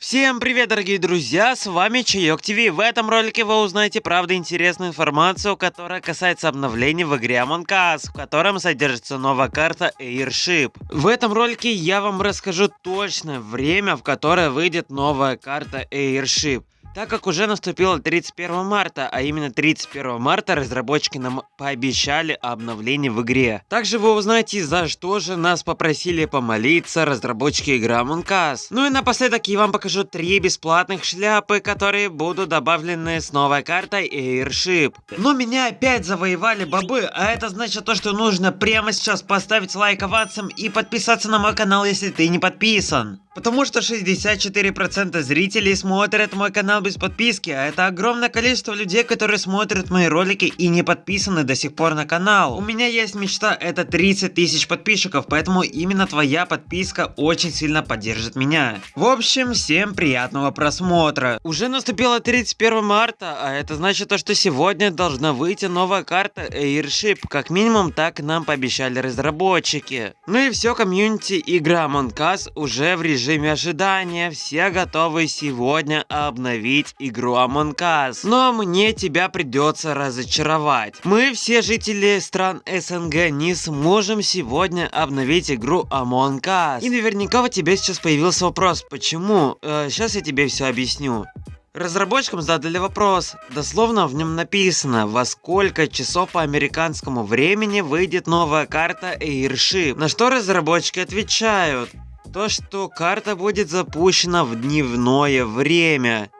Всем привет, дорогие друзья, с вами Чаек ТВ. В этом ролике вы узнаете правда интересную информацию, которая касается обновлений в игре Among Us, в котором содержится новая карта Airship. В этом ролике я вам расскажу точное время, в которое выйдет новая карта Airship. Так как уже наступило 31 марта, а именно 31 марта разработчики нам пообещали обновление в игре. Также вы узнаете, за что же нас попросили помолиться разработчики игры Among Us. Ну и напоследок я вам покажу три бесплатных шляпы, которые будут добавлены с новой картой Airship. Но меня опять завоевали бобы, а это значит то, что нужно прямо сейчас поставить лайк овациям и подписаться на мой канал, если ты не подписан. Потому что 64% зрителей смотрят мой канал без подписки, а это огромное количество людей, которые смотрят мои ролики и не подписаны до сих пор на канал. У меня есть мечта, это 30 тысяч подписчиков, поэтому именно твоя подписка очень сильно поддержит меня. В общем, всем приятного просмотра. Уже наступило 31 марта, а это значит то, что сегодня должна выйти новая карта Airship. Как минимум, так нам пообещали разработчики. Ну и все, комьюнити игра Among Us уже в режиме режиме ожидания, все готовы сегодня обновить игру Among Us. Но мне тебя придется разочаровать. Мы, все жители стран СНГ, не сможем сегодня обновить игру Among Us. И наверняка у тебя сейчас появился вопрос, почему? Э, сейчас я тебе все объясню. Разработчикам задали вопрос, дословно в нем написано, во сколько часов по американскому времени выйдет новая карта Airship. На что разработчики отвечают, то, что карта будет запущена в дневное время.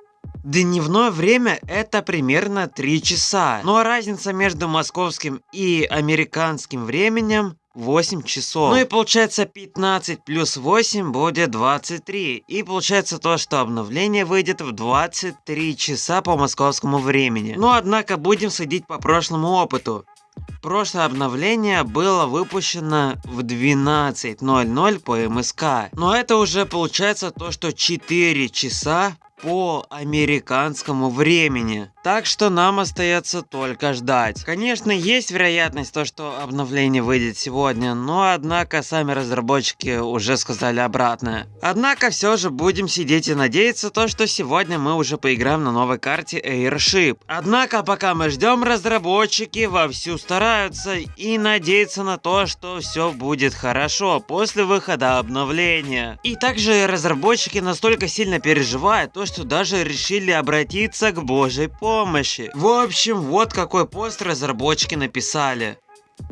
Дневное время это примерно 3 часа, но разница между московским и американским временем 8 часов. Ну и получается 15 плюс 8 будет 23. И получается то, что обновление выйдет в 23 часа по московскому времени. Но однако будем судить по прошлому опыту. Прошлое обновление было выпущено в 12.00 по МСК. Но это уже получается то, что 4 часа по американскому времени. Так что нам остается только ждать. Конечно, есть вероятность то, что обновление выйдет сегодня, но однако сами разработчики уже сказали обратное. Однако все же будем сидеть и надеяться то, что сегодня мы уже поиграем на новой карте Airship. Однако пока мы ждем, разработчики вовсю стараются и надеются на то, что все будет хорошо после выхода обновления. И также разработчики настолько сильно переживают то, что даже решили обратиться к божьей помощи. В общем, вот какой пост разработчики написали.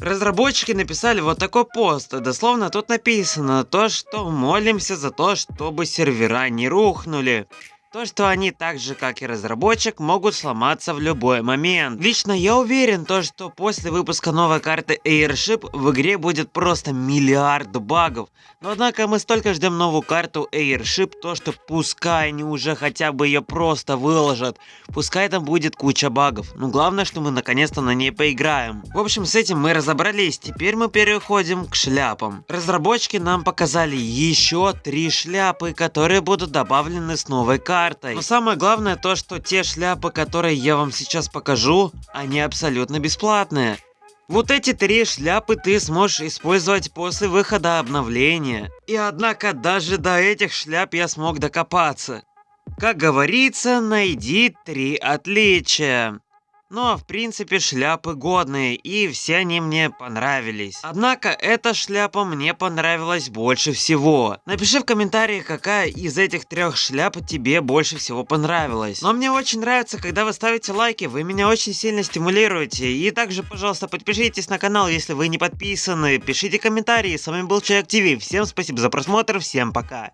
Разработчики написали вот такой пост, дословно тут написано то, что молимся за то, чтобы сервера не рухнули. То, что они так же, как и разработчик, могут сломаться в любой момент. Лично я уверен, то, что после выпуска новой карты Airship в игре будет просто миллиард багов. Но однако мы столько ждем новую карту Airship, то что пускай они уже хотя бы ее просто выложат. Пускай там будет куча багов. Но главное, что мы наконец-то на ней поиграем. В общем, с этим мы разобрались. Теперь мы переходим к шляпам. Разработчики нам показали еще три шляпы, которые будут добавлены с новой картой картой. Но самое главное то, что те шляпы, которые я вам сейчас покажу, они абсолютно бесплатные. Вот эти три шляпы ты сможешь использовать после выхода обновления. И однако даже до этих шляп я смог докопаться. Как говорится, найди три отличия. Но в принципе шляпы годные и все они мне понравились. Однако эта шляпа мне понравилась больше всего. Напиши в комментариях, какая из этих трех шляп тебе больше всего понравилась. Но мне очень нравится, когда вы ставите лайки, вы меня очень сильно стимулируете. И также, пожалуйста, подпишитесь на канал, если вы не подписаны. Пишите комментарии. С вами был Человек ТВ. Всем спасибо за просмотр, всем пока.